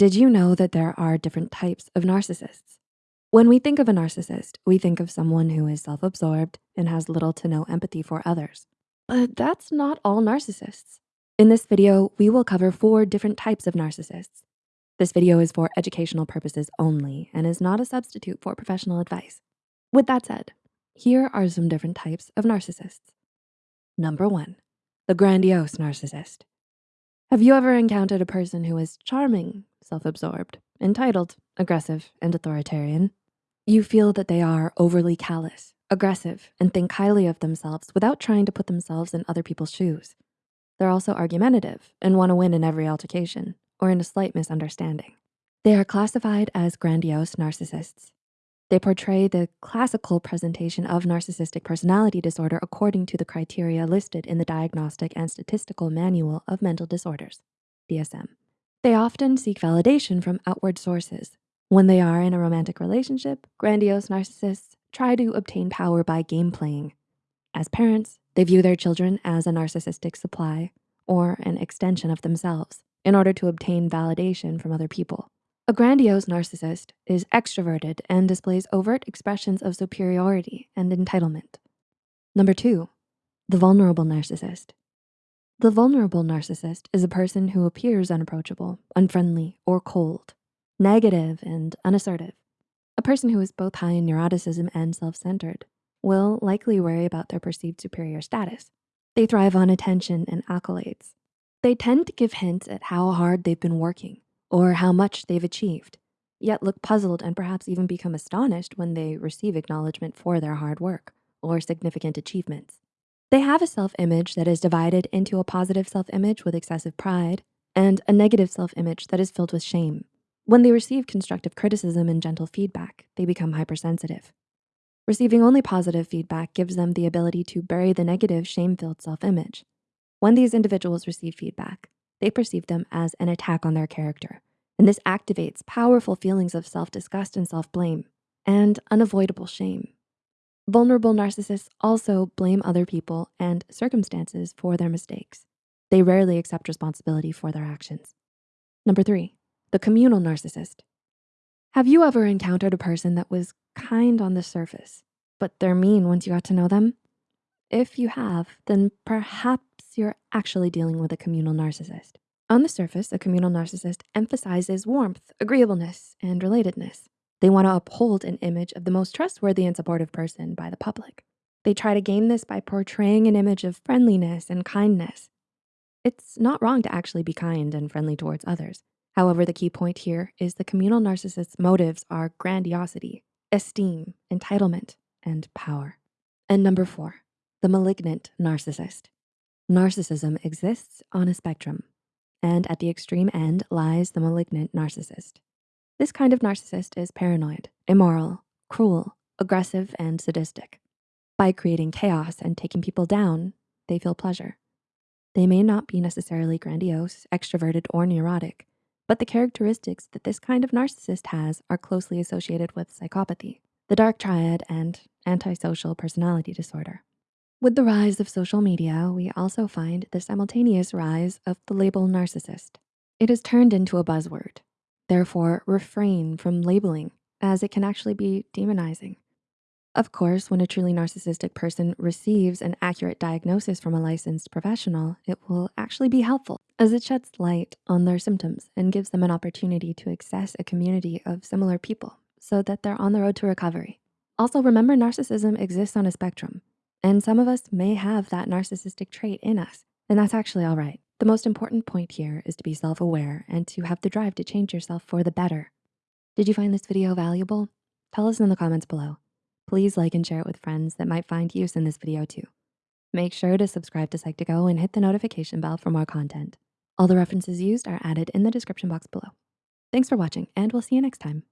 Did you know that there are different types of narcissists? When we think of a narcissist, we think of someone who is self-absorbed and has little to no empathy for others. But that's not all narcissists. In this video, we will cover four different types of narcissists. This video is for educational purposes only and is not a substitute for professional advice. With that said, here are some different types of narcissists. Number one, the grandiose narcissist. Have you ever encountered a person who is charming, self-absorbed, entitled, aggressive, and authoritarian? You feel that they are overly callous, aggressive, and think highly of themselves without trying to put themselves in other people's shoes. They're also argumentative and wanna win in every altercation or in a slight misunderstanding. They are classified as grandiose narcissists. They portray the classical presentation of narcissistic personality disorder according to the criteria listed in the Diagnostic and Statistical Manual of Mental Disorders, DSM. They often seek validation from outward sources. When they are in a romantic relationship, grandiose narcissists try to obtain power by game playing. As parents, they view their children as a narcissistic supply or an extension of themselves in order to obtain validation from other people. A grandiose narcissist is extroverted and displays overt expressions of superiority and entitlement. Number two, the vulnerable narcissist. The vulnerable narcissist is a person who appears unapproachable, unfriendly, or cold, negative and unassertive. A person who is both high in neuroticism and self-centered will likely worry about their perceived superior status. They thrive on attention and accolades. They tend to give hints at how hard they've been working or how much they've achieved, yet look puzzled and perhaps even become astonished when they receive acknowledgement for their hard work or significant achievements. They have a self-image that is divided into a positive self-image with excessive pride and a negative self-image that is filled with shame. When they receive constructive criticism and gentle feedback, they become hypersensitive. Receiving only positive feedback gives them the ability to bury the negative shame-filled self-image. When these individuals receive feedback, they perceive them as an attack on their character, and this activates powerful feelings of self-disgust and self-blame and unavoidable shame. Vulnerable narcissists also blame other people and circumstances for their mistakes. They rarely accept responsibility for their actions. Number three, the communal narcissist. Have you ever encountered a person that was kind on the surface, but they're mean once you got to know them? If you have, then perhaps you're actually dealing with a communal narcissist. On the surface, a communal narcissist emphasizes warmth, agreeableness, and relatedness. They wanna uphold an image of the most trustworthy and supportive person by the public. They try to gain this by portraying an image of friendliness and kindness. It's not wrong to actually be kind and friendly towards others. However, the key point here is the communal narcissist's motives are grandiosity, esteem, entitlement, and power. And number four, the malignant narcissist. Narcissism exists on a spectrum, and at the extreme end lies the malignant narcissist. This kind of narcissist is paranoid, immoral, cruel, aggressive, and sadistic. By creating chaos and taking people down, they feel pleasure. They may not be necessarily grandiose, extroverted, or neurotic, but the characteristics that this kind of narcissist has are closely associated with psychopathy, the dark triad, and antisocial personality disorder. With the rise of social media, we also find the simultaneous rise of the label narcissist. It has turned into a buzzword, Therefore, refrain from labeling as it can actually be demonizing. Of course, when a truly narcissistic person receives an accurate diagnosis from a licensed professional, it will actually be helpful as it sheds light on their symptoms and gives them an opportunity to access a community of similar people so that they're on the road to recovery. Also, remember narcissism exists on a spectrum and some of us may have that narcissistic trait in us and that's actually all right. The most important point here is to be self-aware and to have the drive to change yourself for the better. Did you find this video valuable? Tell us in the comments below. Please like and share it with friends that might find use in this video too. Make sure to subscribe to Psych2Go and hit the notification bell for more content. All the references used are added in the description box below. Thanks for watching and we'll see you next time.